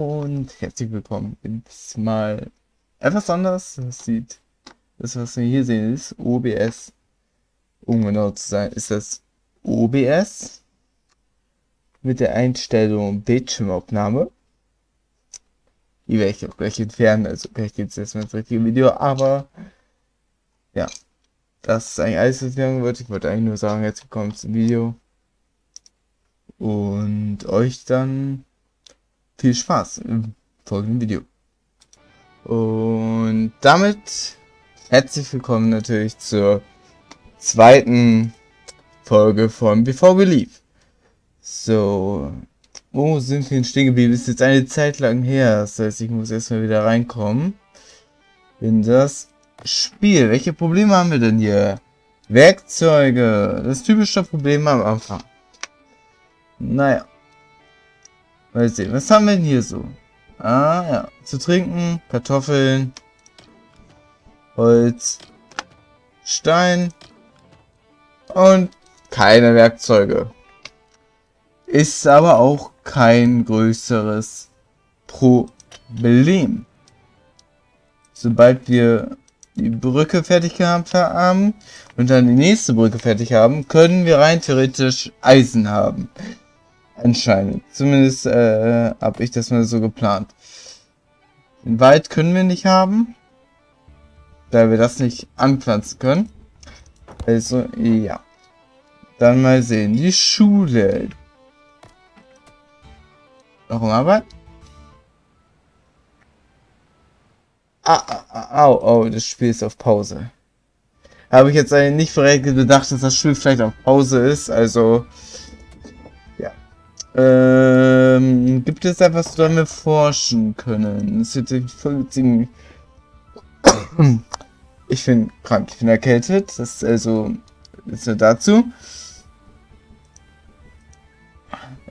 Und herzlich willkommen. Jetzt mal etwas anders. Das sieht, das was wir hier sehen ist OBS. Um genau zu sein, ist das OBS mit der Einstellung Bildschirmaufnahme. Die werde ich auch gleich entfernen, also gleich geht es erstmal ins richtige Video, aber ja, das ist eigentlich alles, was ich sagen wollte. Ich wollte eigentlich nur sagen, jetzt willkommen zum Video und euch dann viel Spaß im folgenden Video. Und damit herzlich willkommen natürlich zur zweiten Folge von Before We Leave. So, wo sind wir denn stehen geblieben? Ist jetzt eine Zeit lang her. Das heißt, ich muss erstmal wieder reinkommen in das Spiel. Welche Probleme haben wir denn hier? Werkzeuge. Das typische Problem am Anfang. Naja. Mal sehen, was haben wir denn hier so? Ah, ja. Zu trinken, Kartoffeln, Holz, Stein und keine Werkzeuge. Ist aber auch kein größeres Problem. Sobald wir die Brücke fertig gehabt haben und dann die nächste Brücke fertig haben, können wir rein theoretisch Eisen haben. Anscheinend. Zumindest äh, habe ich das mal so geplant. Den Wald können wir nicht haben. Da wir das nicht anpflanzen können. Also, ja. Dann mal sehen. Die Schule. Warum Arbeit? Ah, ah, ah, au, au, das Spiel ist auf Pause. Habe ich jetzt nicht verrechnet gedacht, dass das Spiel vielleicht auf Pause ist. Also, ähm, gibt es etwas, was wir forschen können? Das jetzt voll ziemlich... Ich bin krank, ich bin erkältet. Das ist also... Ist nur dazu.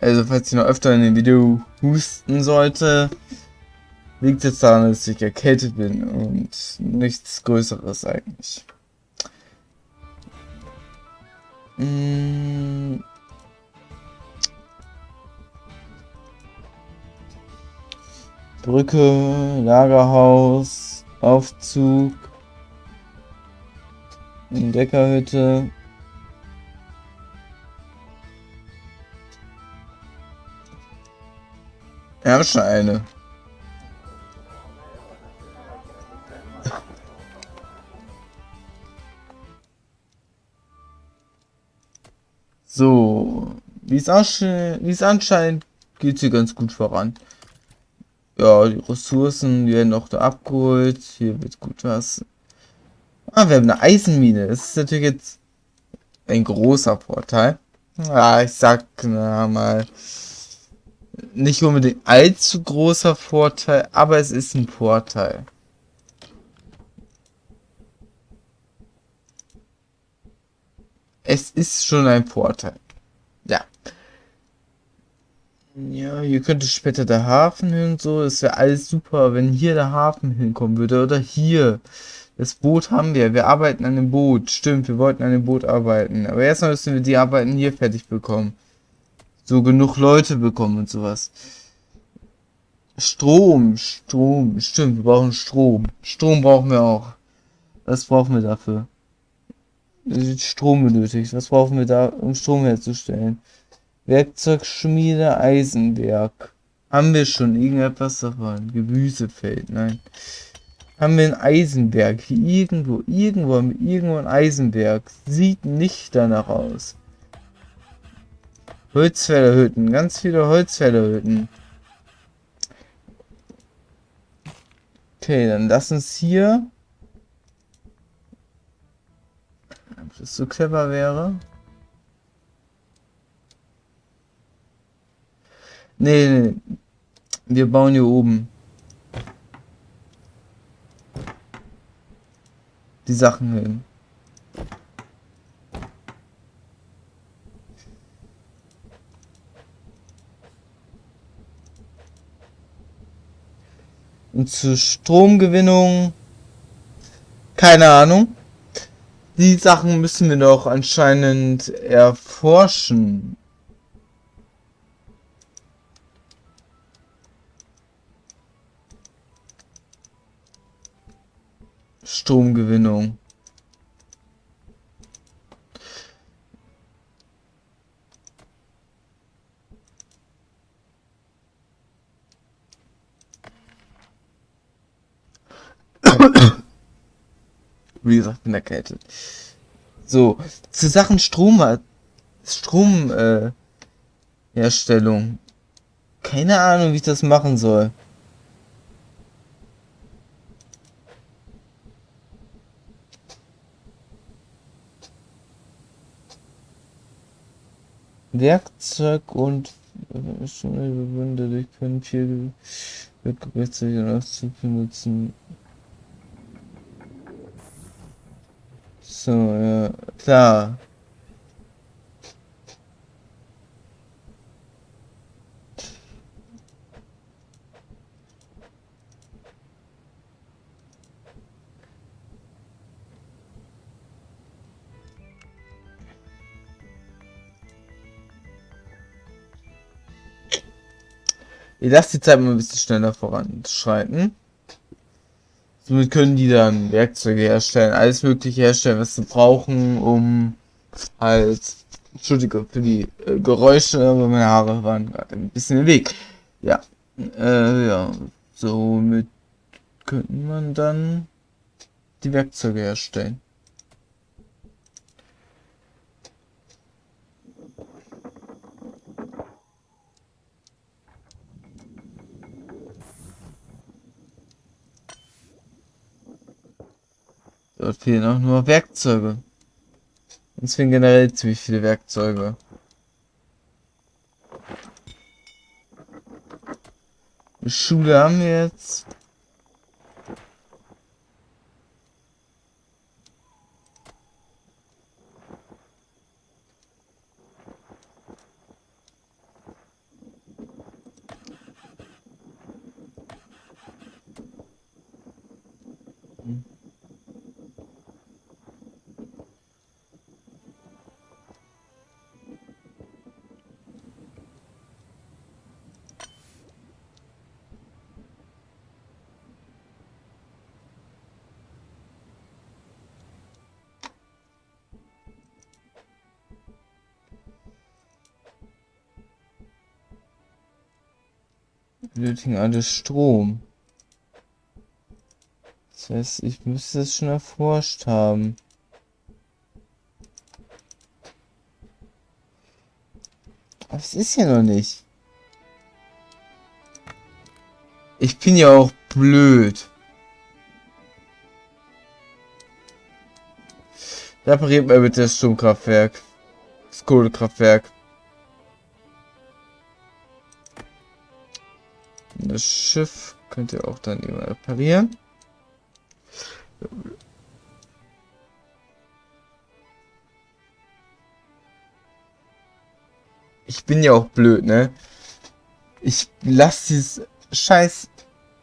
Also, falls ich noch öfter in dem Video husten sollte, liegt es daran, dass ich erkältet bin und nichts Größeres eigentlich. Mmh. Brücke, Lagerhaus, Aufzug, Entdeckerhütte. Eine. So, wie es anscheinend geht sie ganz gut voran. Ja, die Ressourcen werden auch da abgeholt. Hier wird gut was. Ah, wir haben eine Eisenmine. Das ist natürlich jetzt ein großer Vorteil. Ja, ich sag na, mal nicht unbedingt allzu großer Vorteil, aber es ist ein Vorteil. Es ist schon ein Vorteil. Ja. Hier könnte später der Hafen hin und so. Das wäre alles super, wenn hier der Hafen hinkommen würde. Oder hier. Das Boot haben wir. Wir arbeiten an dem Boot. Stimmt, wir wollten an dem Boot arbeiten. Aber erstmal müssen wir die Arbeiten hier fertig bekommen. So genug Leute bekommen und sowas. Strom, Strom. Stimmt, wir brauchen Strom. Strom brauchen wir auch. Was brauchen wir dafür? Strom benötigt. Was brauchen wir da, um Strom herzustellen? Werkzeugschmiede, Eisenwerk. Haben wir schon irgendetwas davon? Gemüsefeld, nein. Haben wir ein Eisenwerk? Hier irgendwo, irgendwo haben wir irgendwo ein Eisenwerk. Sieht nicht danach aus. Holzfällerhütten, ganz viele Holzfällerhütten. Okay, dann lass uns hier... Ob das so clever wäre. Nee, nee, wir bauen hier oben. Die Sachen hin. Und zur Stromgewinnung, keine Ahnung. Die Sachen müssen wir doch anscheinend erforschen. Stromgewinnung. Wie gesagt, bin erkältet. So, zu Sachen Strom, Strom, äh. Keine Ahnung, wie ich das machen soll. Werkzeug und dadurch können viel Werkzeuge benutzen. So, ja, klar. Ich lasse die Zeit mal ein bisschen schneller voranschreiten. Somit können die dann Werkzeuge herstellen, alles mögliche herstellen, was sie brauchen, um halt, Entschuldige für die äh, Geräusche, aber meine Haare waren gerade ein bisschen im Weg. Ja, äh, ja, somit könnte man dann die Werkzeuge herstellen. Fehlen auch nur Werkzeuge. Uns fehlen generell ziemlich viele Werkzeuge. Schule haben wir jetzt. Benötigen alle Strom. Das heißt, ich müsste es schon erforscht haben. Aber es ist ja noch nicht. Ich bin ja auch blöd. Repariert mal bitte das Stromkraftwerk. Das Kohlekraftwerk. Das Schiff könnt ihr auch dann immer reparieren. Ich bin ja auch blöd, ne? Ich lasse dieses scheiß...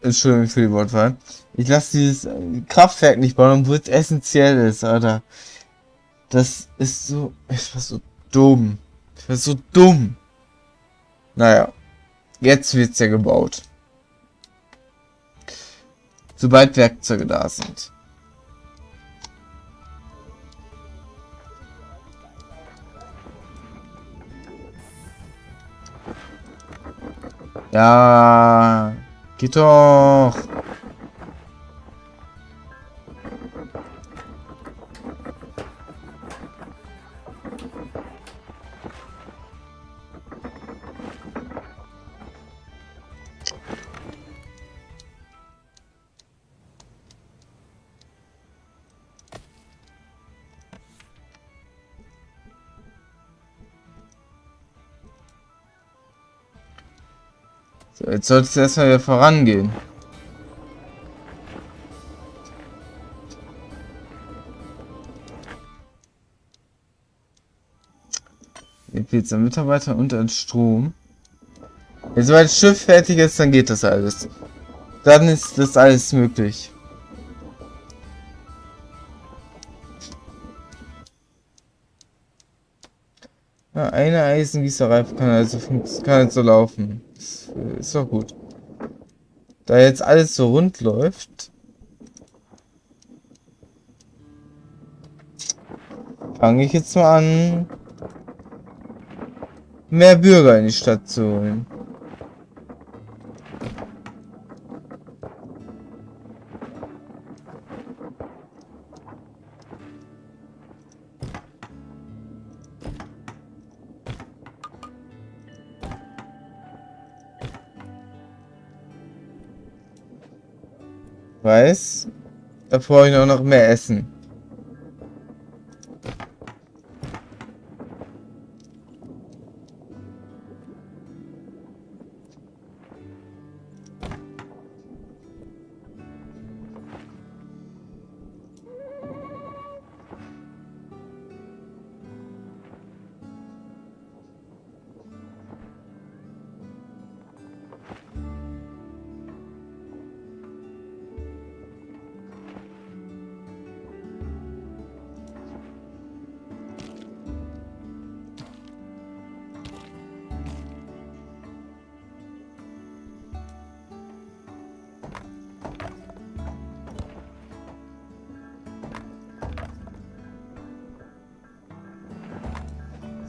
Entschuldigung für die Wortwahl. Ich lasse dieses Kraftwerk nicht bauen, obwohl es essentiell ist, Alter. Das ist so... Ich war so dumm. Ich war so dumm. Naja. Jetzt wird's ja gebaut. Sobald Werkzeuge da sind. Ja, geht doch. So, jetzt sollte es erstmal wieder vorangehen. Jetzt ein Mitarbeiter und ein Strom. Wenn das Schiff fertig ist, dann geht das alles. Dann ist das alles möglich. Ja, eine Eisengießerei kann also, kann also laufen ist doch gut. Da jetzt alles so rund läuft, fange ich jetzt mal an, mehr Bürger in die Stadt zu holen. Weiß, da brauche ich noch mehr Essen.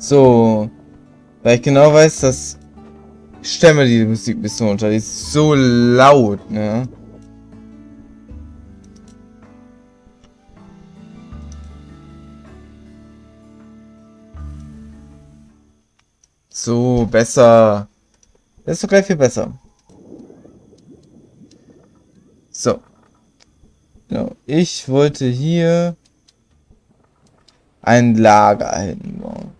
So. Weil ich genau weiß, dass ich stemme die Musik ein bisschen unter. Die ist so laut, ne? So, besser. Das ist doch gleich viel besser. So. Genau. Ich wollte hier ein Lager hinbauen.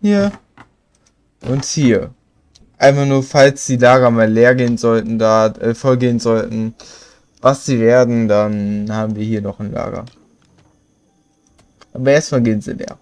Hier. Und hier. Einfach nur, falls die Lager mal leer gehen sollten, da äh, voll gehen sollten, was sie werden, dann haben wir hier noch ein Lager. Aber erstmal gehen sie leer.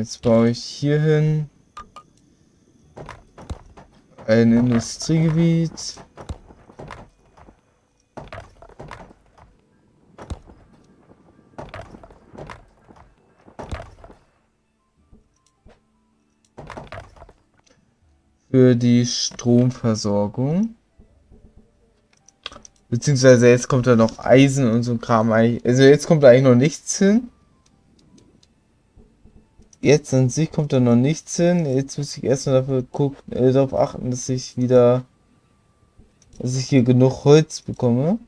Jetzt baue ich hier hin ein Industriegebiet. Für die Stromversorgung. Beziehungsweise jetzt kommt da noch Eisen und so ein Kram. Also jetzt kommt da eigentlich noch nichts hin. Jetzt an sich kommt da noch nichts hin. Jetzt muss ich erstmal dafür gucken, äh, darauf achten, dass ich wieder, dass ich hier genug Holz bekomme.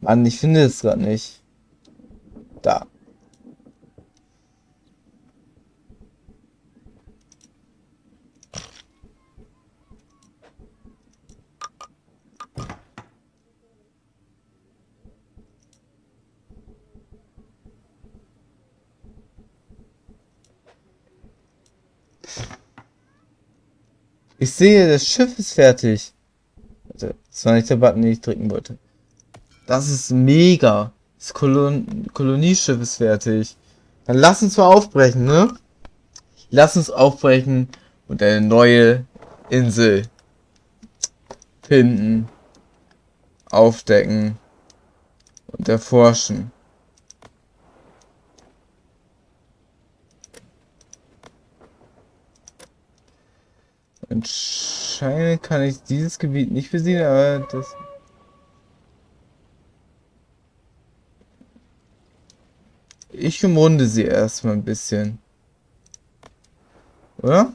Mann, ich finde es gerade nicht. Da. Ich sehe, das Schiff ist fertig. Das war nicht der Button, den ich drücken wollte. Das ist mega. Das Kolon Kolonieschiff ist fertig. Dann lass uns mal aufbrechen, ne? Lass uns aufbrechen und eine neue Insel finden, aufdecken und erforschen. Anscheinend kann ich dieses Gebiet nicht besiegen, aber das... Ich umrunde sie erstmal ein bisschen. Oder?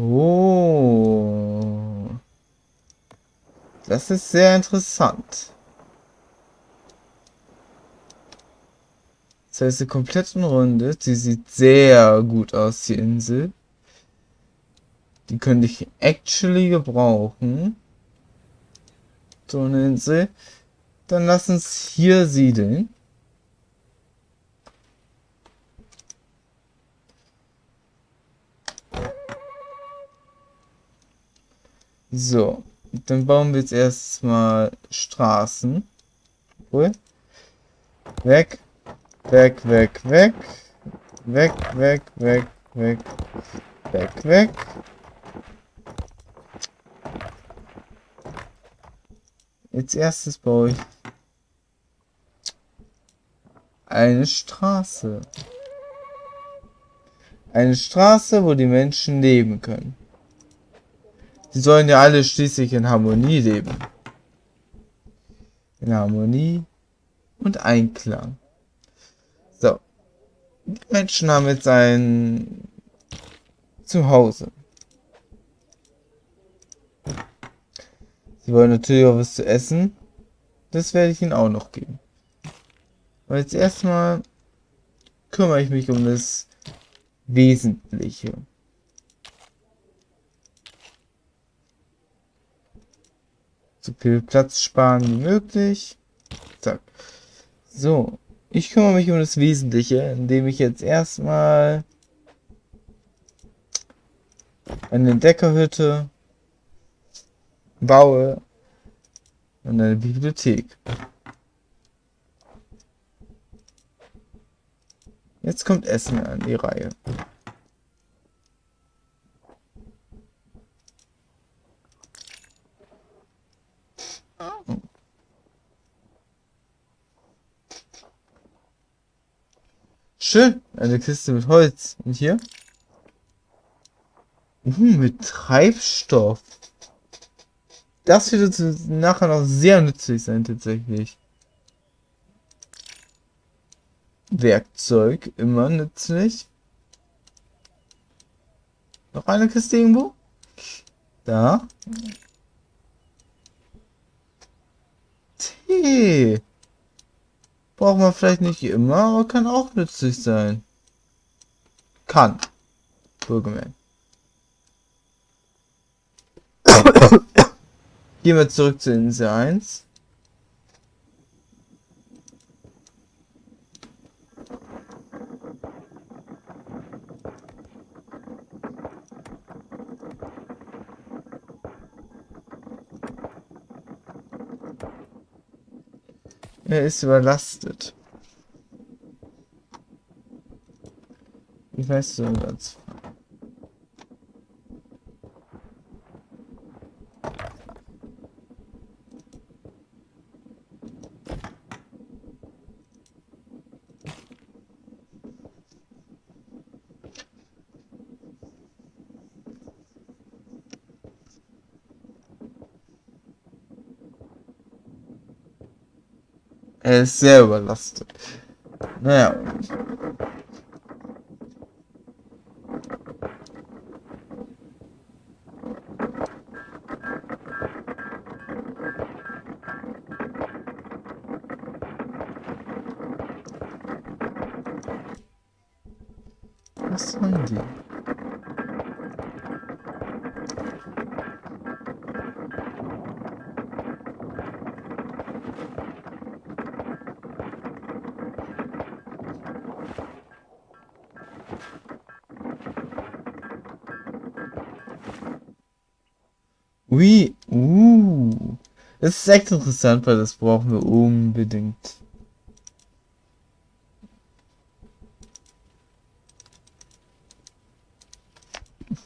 Oh. Das ist sehr interessant. Das heißt, die kompletten Runde, die sieht sehr gut aus, die Insel. Die könnte ich actually gebrauchen. So eine Insel. Dann lass uns hier siedeln. So, dann bauen wir jetzt erstmal Straßen. Cool. Weg, weg, weg, weg. Weg, weg, weg, weg. Weg, weg. Als erstes baue ich eine Straße. Eine Straße, wo die Menschen leben können. Sie sollen ja alle schließlich in Harmonie leben. In Harmonie und Einklang. So. Die Menschen haben jetzt ein Zuhause. Sie wollen natürlich auch was zu essen. Das werde ich ihnen auch noch geben. Aber jetzt erstmal kümmere ich mich um das Wesentliche. So viel Platz sparen wie möglich. Zack. So, ich kümmere mich um das Wesentliche, indem ich jetzt erstmal eine Deckerhütte baue und eine Bibliothek. Jetzt kommt Essen an die Reihe. Schön. Eine Kiste mit Holz. Und hier? Uh, mit Treibstoff. Das wird uns nachher noch sehr nützlich sein, tatsächlich. Werkzeug, immer nützlich. Noch eine Kiste irgendwo? Da. Tee. Braucht man vielleicht nicht immer, aber kann auch nützlich sein. Kann. Wohlgemerkt. Gehen wir zurück zu Insel 1. Er ist überlastet. Wie weißt du denn das? Ist sehr überlastet. Naja. Ist echt interessant, weil das brauchen wir unbedingt.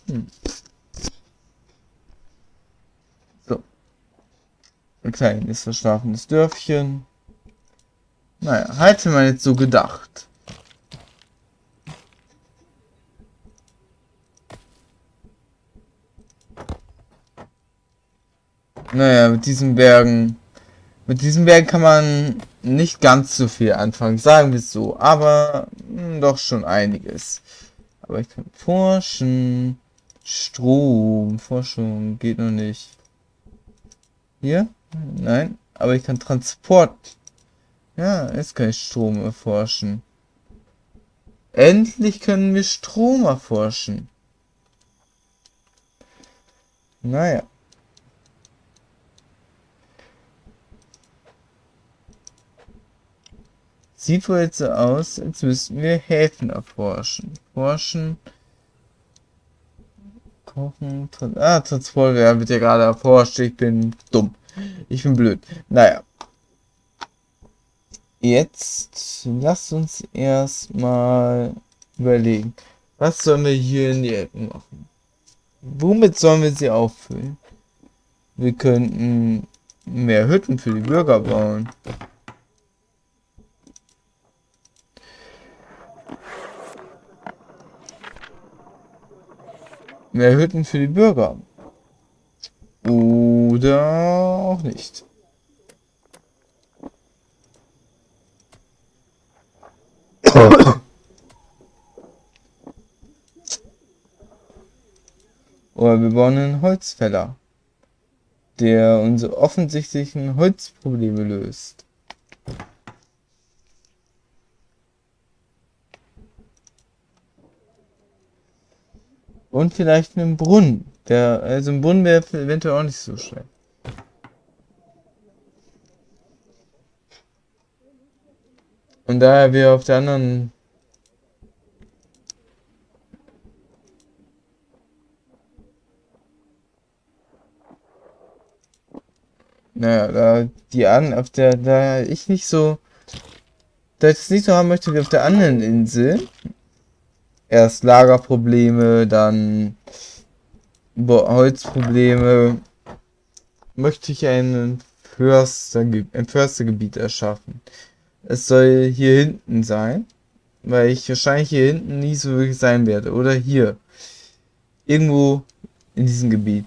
Hm. So. Ein kleines verschlafenes Dörfchen. Naja, hatte man jetzt so gedacht. Naja, mit diesen Bergen. Mit diesen Bergen kann man nicht ganz so viel anfangen, sagen wir so. Aber mh, hm, doch schon einiges. Aber ich kann forschen. Strom. Forschung geht noch nicht. Hier? Nein. Aber ich kann Transport. Ja, jetzt kann ich Strom erforschen. Endlich können wir Strom erforschen. Naja. Sieht wohl jetzt so aus, als müssten wir Häfen erforschen. Forschen. Kochen. Ah, Transport wird ja gerade erforscht. Ich bin dumm. Ich bin blöd. Naja. Jetzt lasst uns erstmal überlegen. Was sollen wir hier in die Ecken machen? Womit sollen wir sie auffüllen? Wir könnten mehr Hütten für die Bürger bauen. Mehr Hütten für die Bürger. Oder auch nicht. Oder wir bauen einen Holzfäller, der unsere offensichtlichen Holzprobleme löst. Und vielleicht einen Brunnen. Der, also ein Brunnen wäre eventuell auch nicht so schlecht. Und daher wir auf der anderen Naja, da die an, auf der, da ich nicht so, da ich es nicht so haben möchte wie auf der anderen Insel. Erst Lagerprobleme, dann Holzprobleme. Möchte ich ein Förster, ein Förstergebiet erschaffen. Es soll hier hinten sein, weil ich wahrscheinlich hier hinten nie so wirklich sein werde. Oder hier. Irgendwo in diesem Gebiet.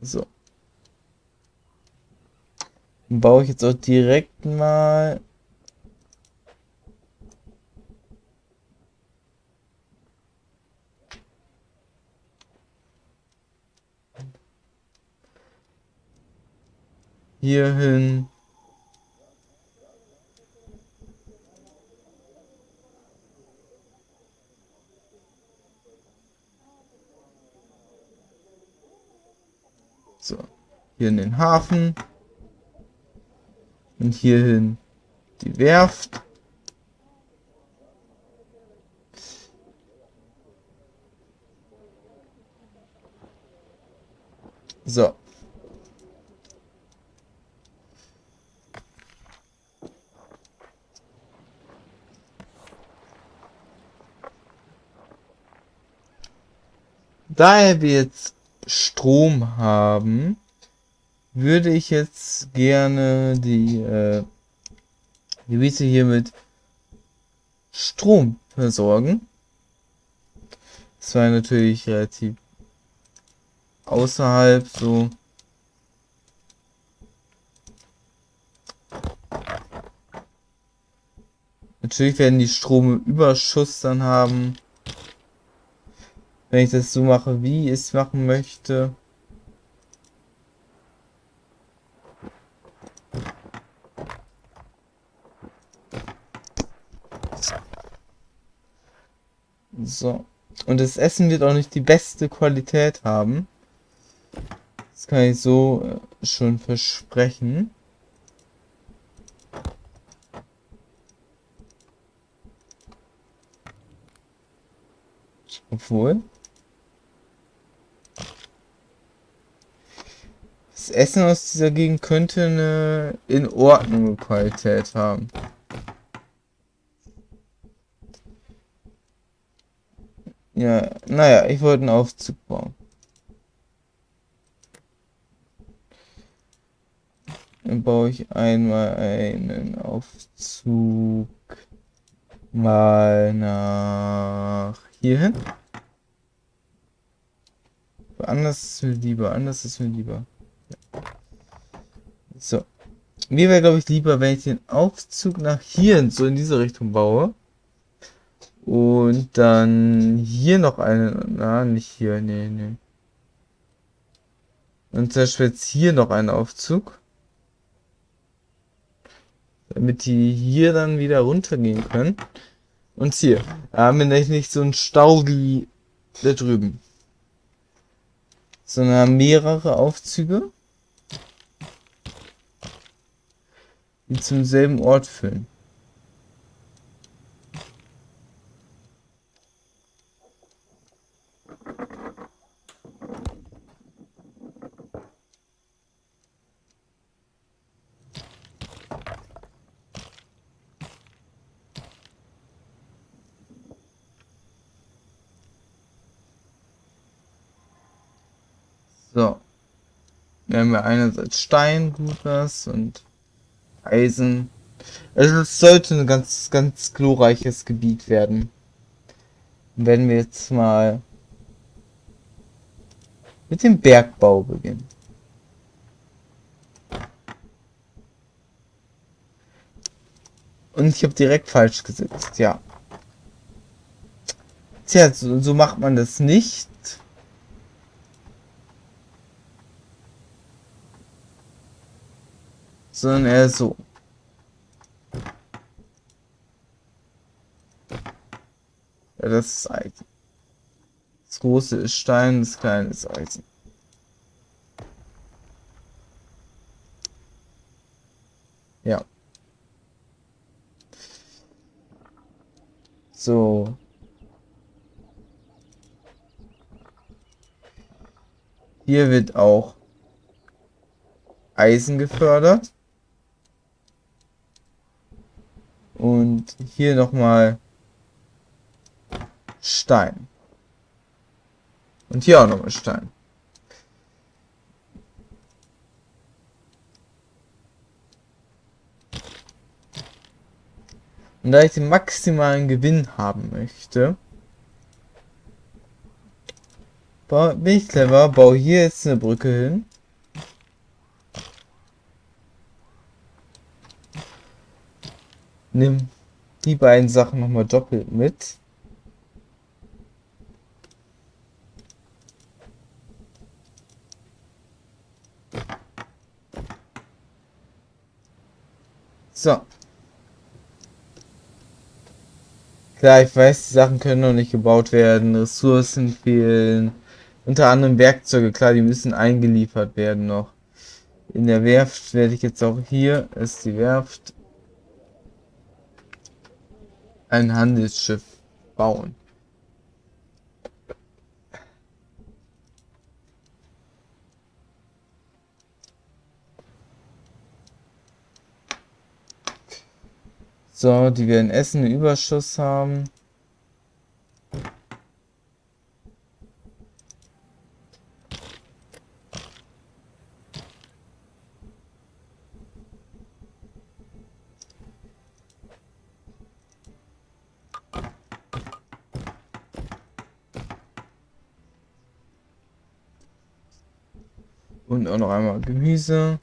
So. Dann baue ich jetzt auch direkt mal hier hin. So, hier in den Hafen. Und hierhin die Werft. So. Daher wir jetzt Strom haben, würde ich jetzt gerne die äh, Gebiete hier mit Strom versorgen. Das war natürlich relativ außerhalb so. Natürlich werden die Strom Überschuss dann haben wenn ich das so mache, wie ich es machen möchte. So. Und das Essen wird auch nicht die beste Qualität haben. Das kann ich so äh, schon versprechen. Obwohl. Das Essen aus dieser Gegend könnte eine in Ordnung Qualität haben. Ja, naja, ich wollte einen Aufzug bauen. Dann baue ich einmal einen Aufzug mal nach hierhin. Anders ist mir lieber, anders ist mir lieber. So. Mir wäre, glaube ich, lieber, wenn ich den Aufzug nach hier so in diese Richtung baue. Und dann hier noch einen. Na, nicht hier, nee, nee. Und zum Beispiel jetzt hier noch einen Aufzug. Damit die hier dann wieder runtergehen können. Und hier haben wir nicht so einen Stau wie da drüben. Sondern mehrere Aufzüge. Die zum selben Ort führen. So. Wir haben ja einerseits Stein, gut und Eisen. Also es sollte ein ganz, ganz glorreiches Gebiet werden. Wenn wir jetzt mal mit dem Bergbau beginnen. Und ich habe direkt falsch gesetzt, ja. Tja, so, so macht man das nicht. Sondern eher so. Ja, das ist Eisen. Das große ist Stein, das kleine ist Eisen. Ja. So. Hier wird auch Eisen gefördert. Und hier nochmal Stein. Und hier auch nochmal Stein. Und da ich den maximalen Gewinn haben möchte, bin ich clever, baue hier jetzt eine Brücke hin. Nimm die beiden Sachen nochmal doppelt mit. So. Klar, ich weiß, die Sachen können noch nicht gebaut werden, Ressourcen fehlen, unter anderem Werkzeuge, klar, die müssen eingeliefert werden noch. In der Werft werde ich jetzt auch hier, ist die Werft, ein Handelsschiff bauen. So, die werden Essen Überschuss haben. Und auch noch einmal Gemüse.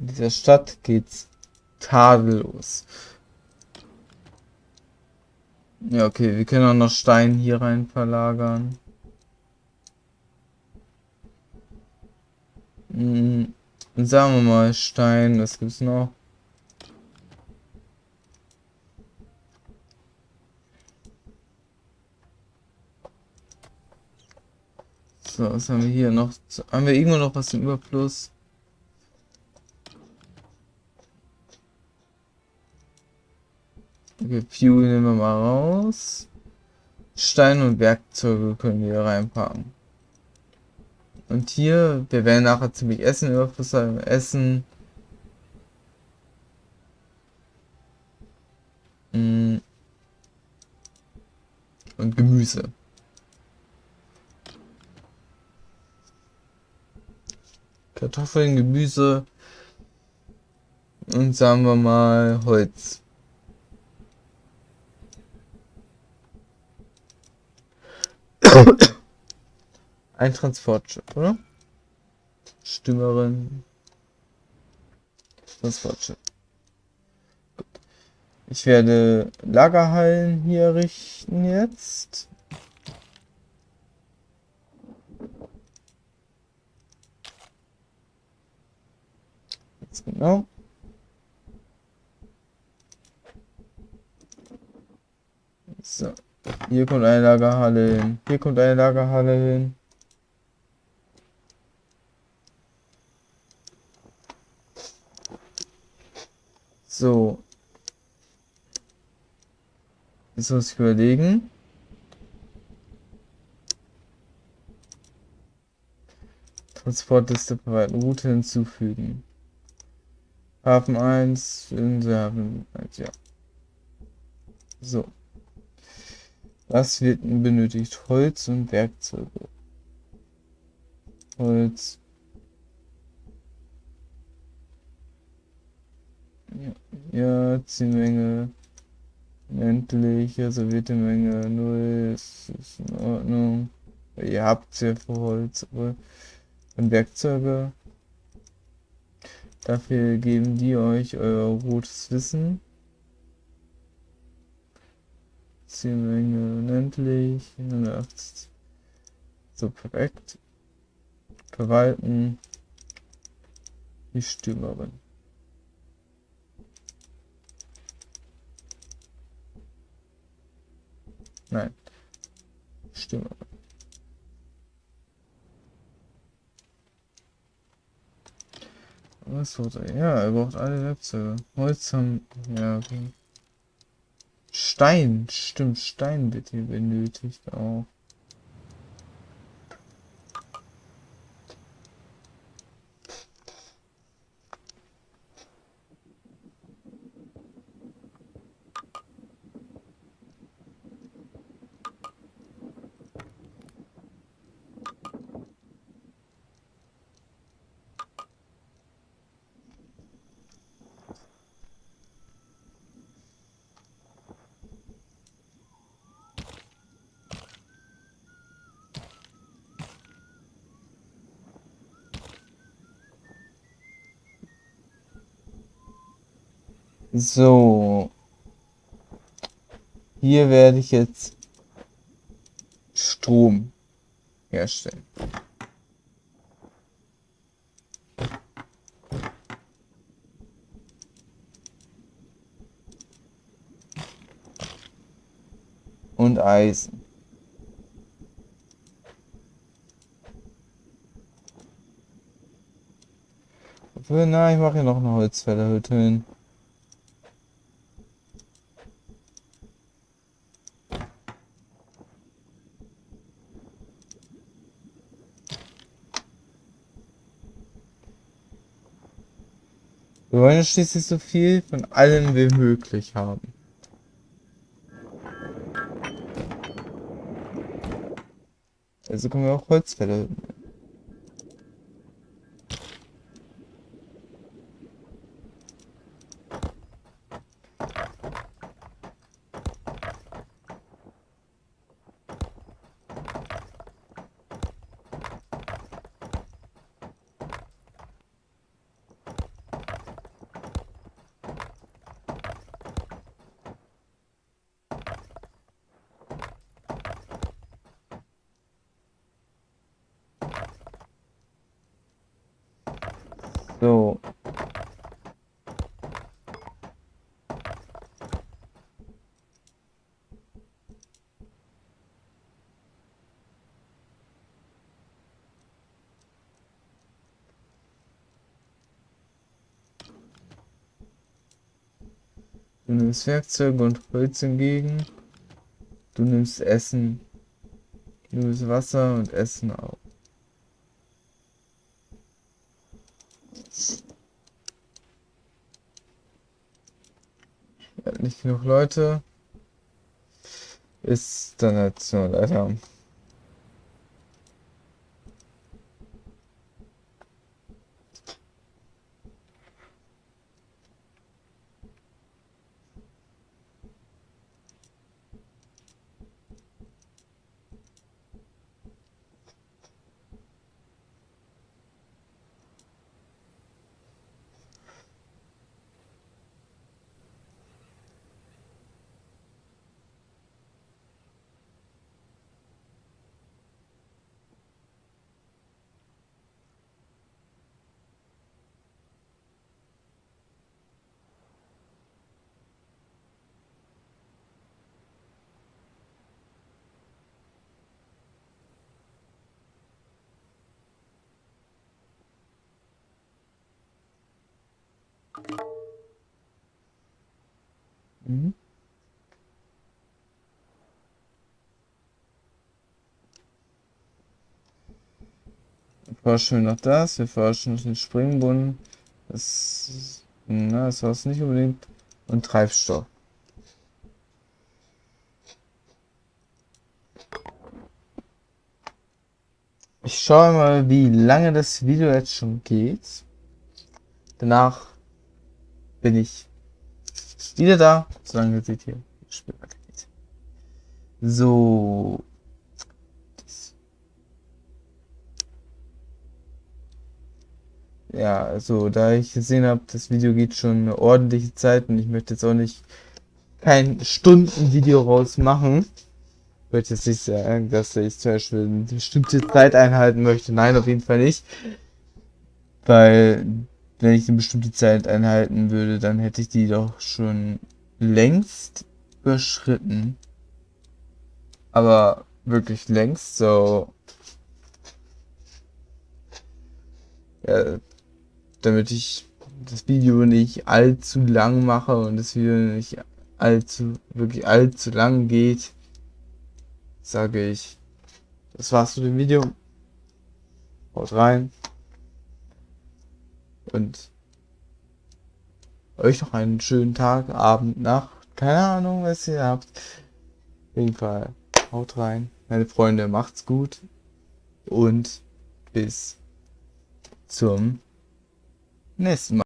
In dieser Stadt geht's tadellos. Ja, okay, wir können auch noch Stein hier rein verlagern. Hm, sagen wir mal Stein, was gibt's noch? So, was haben wir hier noch? Haben wir irgendwo noch was im Überfluss? Okay, Fuel nehmen wir mal raus. Stein und Werkzeuge können wir reinpacken. Und hier, wir werden nachher ziemlich Essen Überfluss haben. Essen. Mm. Und Gemüse. Kartoffeln, Gemüse und sagen wir mal Holz. Ein Transportschiff, oder? Stimmerin. Transportschiff. Ich werde Lagerhallen hier richten jetzt. Genau. So. Hier kommt eine Lagerhalle hin. Hier kommt eine Lagerhalle hin. So. Jetzt muss ich überlegen. Transportliste verwalten, Route hinzufügen. Hafen 1, Inselhafen 1, ja. So. Was wird benötigt? Holz und Werkzeuge. Holz. Ja, ja Zielmenge. Endlich, reservierte Menge 0 ist, ist in Ordnung. Ihr habt sehr viel Holz, aber und Werkzeuge. Dafür geben die euch euer rotes Wissen. Zielmenge unendlich. 180. So, perfekt. Verwalten. Die Stürmerin. Nein. Stürmerin. Was wird er? Ja, er braucht alle Werkzeuge. Holz haben. Ja, okay. Stein, stimmt, Stein wird hier benötigt auch. So. Hier werde ich jetzt Strom herstellen. Und Eisen. Na, ich mache hier noch eine Holzfällerhütte hin. Wollen schließlich so viel von allen wie möglich haben. Also können wir auch Holzfälle So. Du nimmst Werkzeuge und Holz entgegen. Du nimmst Essen. Du nimmst Wasser und Essen auch. nicht genug Leute. Ist dann halt so leider. Mhm. Wir forschen noch das, wir forschen noch den Springbrunnen. Das, na, das war es nicht unbedingt. Und Treibstoff. Ich schaue mal, wie lange das Video jetzt schon geht. Danach bin ich wieder da, solange seht hier Spiel weitergeht. So. Ja, also da ich gesehen habe, das Video geht schon eine ordentliche Zeit und ich möchte jetzt auch nicht kein Stundenvideo raus machen. Ich möchte jetzt nicht sagen, dass ich zum Beispiel eine bestimmte Zeit einhalten möchte. Nein, auf jeden Fall nicht. Weil wenn ich eine bestimmte Zeit einhalten würde, dann hätte ich die doch schon längst überschritten. Aber wirklich längst, so. Ja, damit ich das Video nicht allzu lang mache und das Video nicht allzu, wirklich allzu lang geht, sage ich, das war's mit dem Video. Haut rein. Und euch noch einen schönen Tag, Abend, Nacht. Keine Ahnung, was ihr habt. Auf jeden Fall, haut rein. Meine Freunde, macht's gut. Und bis zum nächsten Mal.